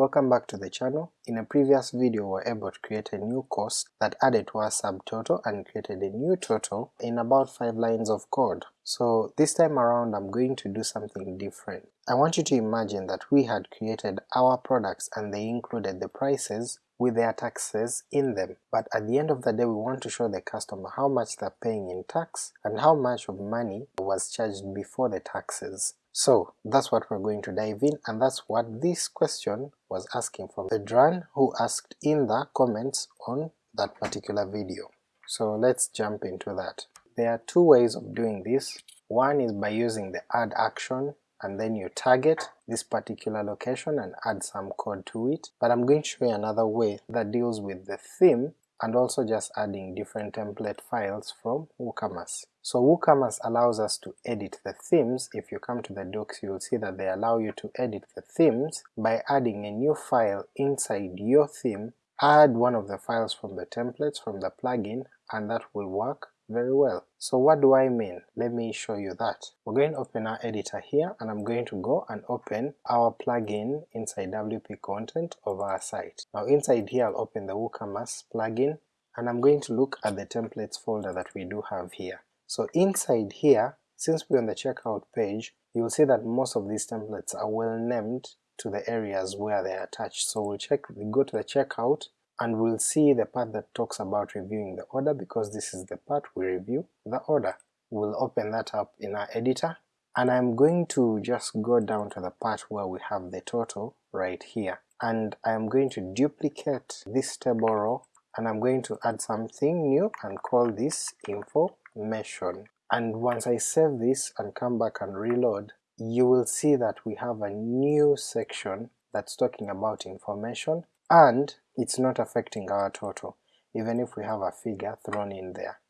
welcome back to the channel. In a previous video we were able to create a new cost that added to our subtotal and created a new total in about 5 lines of code. So this time around I'm going to do something different. I want you to imagine that we had created our products and they included the prices with their taxes in them, but at the end of the day we want to show the customer how much they're paying in tax and how much of money was charged before the taxes. So that's what we're going to dive in and that's what this question was asking from Pedran who asked in the comments on that particular video. So let's jump into that. There are two ways of doing this. One is by using the add action and then you target this particular location and add some code to it, but I'm going to show you another way that deals with the theme and also just adding different template files from WooCommerce. So WooCommerce allows us to edit the themes, if you come to the docs you'll see that they allow you to edit the themes by adding a new file inside your theme, add one of the files from the templates from the plugin and that will work very well. So what do I mean? Let me show you that. We're going to open our editor here and I'm going to go and open our plugin inside WP content of our site. Now inside here I'll open the WooCommerce plugin and I'm going to look at the templates folder that we do have here. So inside here, since we're on the checkout page, you will see that most of these templates are well named to the areas where they are attached. So we'll check, we go to the checkout and we'll see the part that talks about reviewing the order because this is the part we review the order. We'll open that up in our editor and I'm going to just go down to the part where we have the total right here and I'm going to duplicate this table row and I'm going to add something new and call this information. And once I save this and come back and reload, you will see that we have a new section that's talking about information and it's not affecting our total, even if we have a figure thrown in there.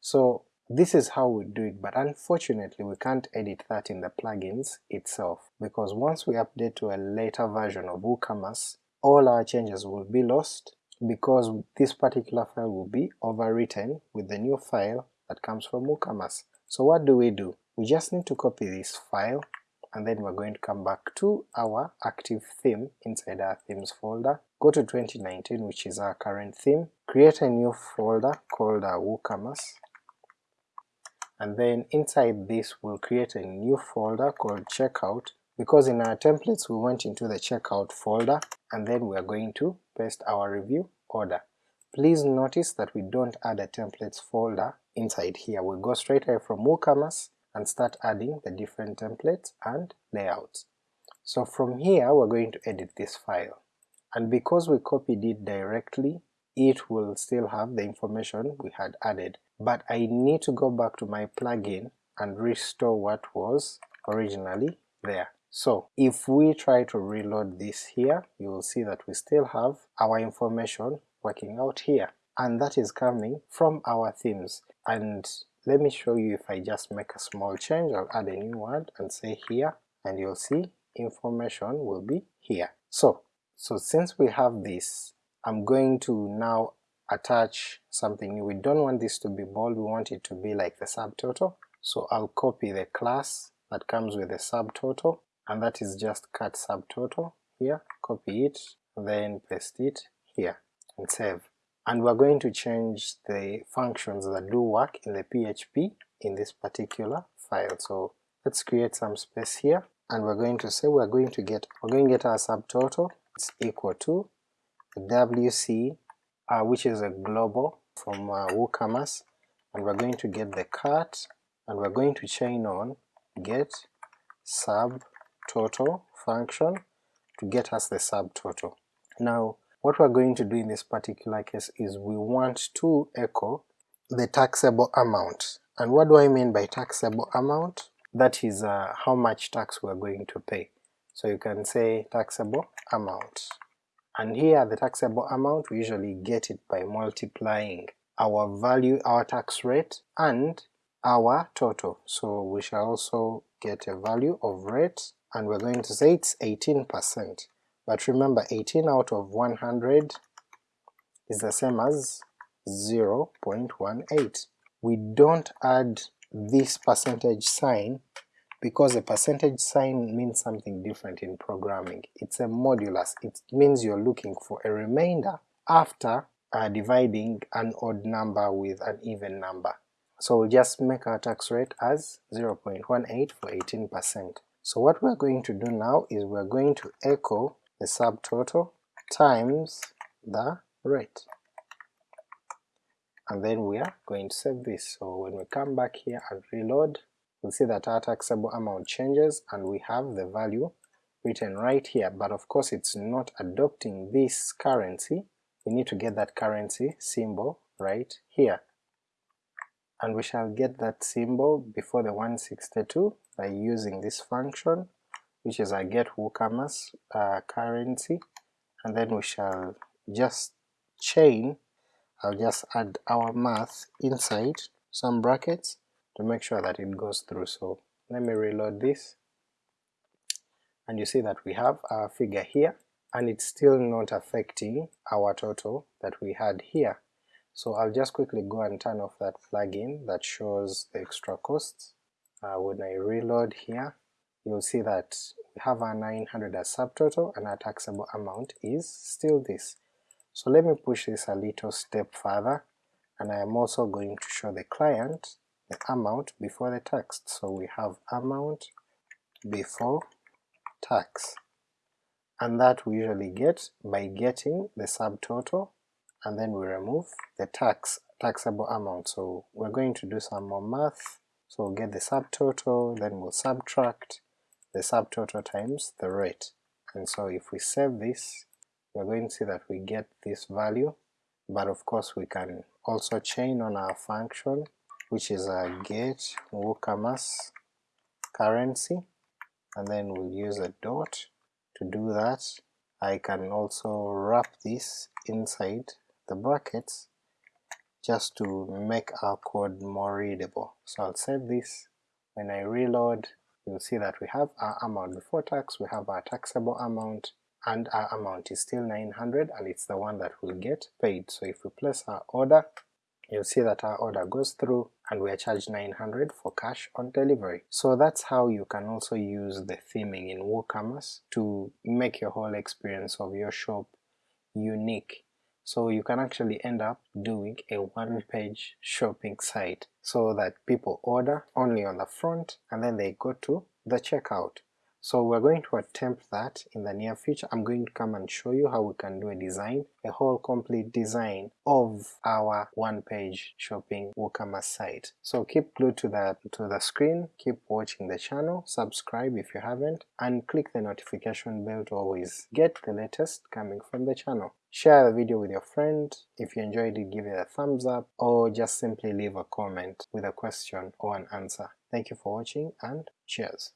So this is how we do it, but unfortunately we can't edit that in the plugins itself, because once we update to a later version of WooCommerce, all our changes will be lost because this particular file will be overwritten with the new file that comes from WooCommerce. So what do we do? We just need to copy this file and then we're going to come back to our active theme inside our themes folder, go to 2019 which is our current theme, create a new folder called our WooCommerce, and then inside this we'll create a new folder called checkout. Because in our templates we went into the checkout folder and then we're going to paste our review order. Please notice that we don't add a templates folder inside here, we go straight away from WooCommerce and start adding the different templates and layouts. So from here we're going to edit this file, and because we copied it directly, it will still have the information we had added, but I need to go back to my plugin and restore what was originally there. So if we try to reload this here, you will see that we still have our information working out here, and that is coming from our themes, and let me show you if I just make a small change, I'll add a new word and say here, and you'll see information will be here. So, so since we have this, I'm going to now attach something new. We don't want this to be bold, we want it to be like the subtotal, so I'll copy the class that comes with the subtotal, and that is just cart subtotal here, copy it, then paste it here, and save. And we're going to change the functions that do work in the PHP in this particular file. So let's create some space here, and we're going to say we're going to get we're going to get our subtotal, equal to WC, uh, which is a global from uh, WooCommerce, and we're going to get the cart, and we're going to chain on get subtotal function to get us the subtotal. Now what we're going to do in this particular case is we want to echo the taxable amount. And what do I mean by taxable amount? That is uh, how much tax we're going to pay. So you can say taxable amount. And here the taxable amount, we usually get it by multiplying our value, our tax rate, and our total. So we shall also get a value of rate, and we're going to say it's 18% but remember 18 out of 100 is the same as 0.18. We don't add this percentage sign because a percentage sign means something different in programming. It's a modulus, it means you're looking for a remainder after uh, dividing an odd number with an even number. So we'll just make our tax rate as 0.18 for 18%. So what we're going to do now is we're going to echo the subtotal times the rate and then we are going to save this. So when we come back here and reload, we'll see that our taxable amount changes and we have the value written right here, but of course it's not adopting this currency, we need to get that currency symbol right here. And we shall get that symbol before the 162 by using this function, which is a get WooCommerce uh, currency, and then we shall just chain I'll just add our math inside some brackets to make sure that it goes through. So let me reload this and you see that we have our figure here and it's still not affecting our total that we had here. So I'll just quickly go and turn off that plugin that shows the extra costs. Uh, when I reload here you'll see that we have our 900 as subtotal and our taxable amount is still this. So let me push this a little step further and I am also going to show the client the amount before the tax. So we have amount before tax and that we usually get by getting the subtotal and then we remove the tax taxable amount. So we're going to do some more math, so we'll get the subtotal, then we'll subtract the subtotal times the rate. And so if we save this, we're going to see that we get this value, but of course we can also chain on our function which is uh, a get WooCommerce currency and then we'll use a dot to do that. I can also wrap this inside the brackets just to make our code more readable. So I'll save this, when I reload you'll see that we have our amount before tax, we have our taxable amount, and our amount is still 900 and it's the one that will get paid. So if we place our order, you'll see that our order goes through and we are charged 900 for cash on delivery. So that's how you can also use the theming in WooCommerce to make your whole experience of your shop unique. So you can actually end up doing a one-page shopping site so that people order only on the front and then they go to the checkout. So we're going to attempt that in the near future. I'm going to come and show you how we can do a design, a whole complete design of our one-page shopping WooCommerce site. So keep glued to the, to the screen, keep watching the channel, subscribe if you haven't, and click the notification bell to always get the latest coming from the channel. Share the video with your friend, if you enjoyed it give it a thumbs up, or just simply leave a comment with a question or an answer. Thank you for watching and cheers!